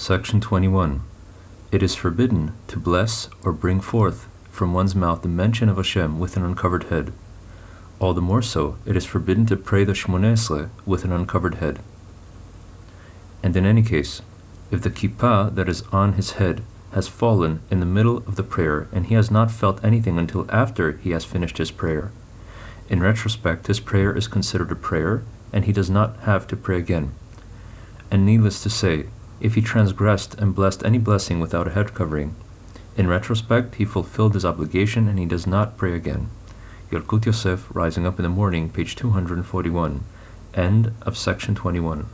Section 21. It is forbidden to bless or bring forth from one's mouth the mention of Hashem with an uncovered head. All the more so, it is forbidden to pray the Shmoneh Esrei with an uncovered head. And in any case, if the kippah that is on his head has fallen in the middle of the prayer and he has not felt anything until after he has finished his prayer, in retrospect, his prayer is considered a prayer and he does not have to pray again. And needless to say, if he transgressed and blessed any blessing without a head covering, in retrospect, he fulfilled his obligation and he does not pray again. Yalkut Yosef, Rising Up in the Morning, page 241. End of section 21.